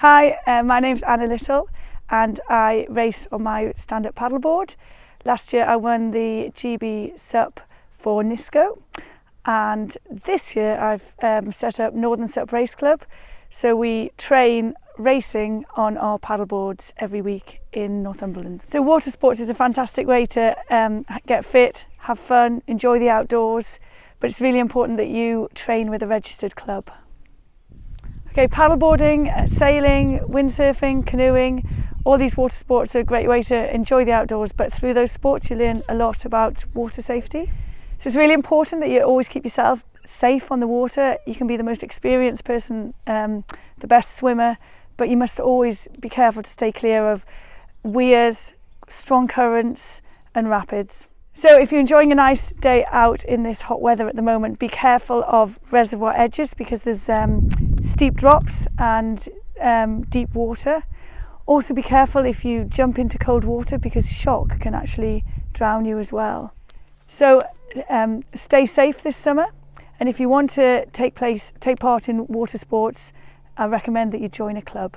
Hi, uh, my name's Anna Little and I race on my stand-up paddleboard. Last year I won the GB Sup for Nisco and this year I've um, set up Northern Sup Race Club. So we train racing on our paddleboards every week in Northumberland. So water sports is a fantastic way to um, get fit, have fun, enjoy the outdoors, but it's really important that you train with a registered club. go paddleboarding, uh, sailing, windsurfing, canoeing. All these water sports are a great way to enjoy the outdoors, but through those sports you learn a lot about water safety. So it's really important that you always keep yourself safe on the water. You can be the most experienced person, um, the best swimmer, but you must always be careful to stay clear of weirs, strong currents and rapids. So if you're enjoying a nice day out in this hot weather at the moment, be careful of reservoir edges because there's um, steep drops and um, deep water. Also be careful if you jump into cold water because shock can actually drown you as well. So um, stay safe this summer and if you want to take, place, take part in water sports, I recommend that you join a club.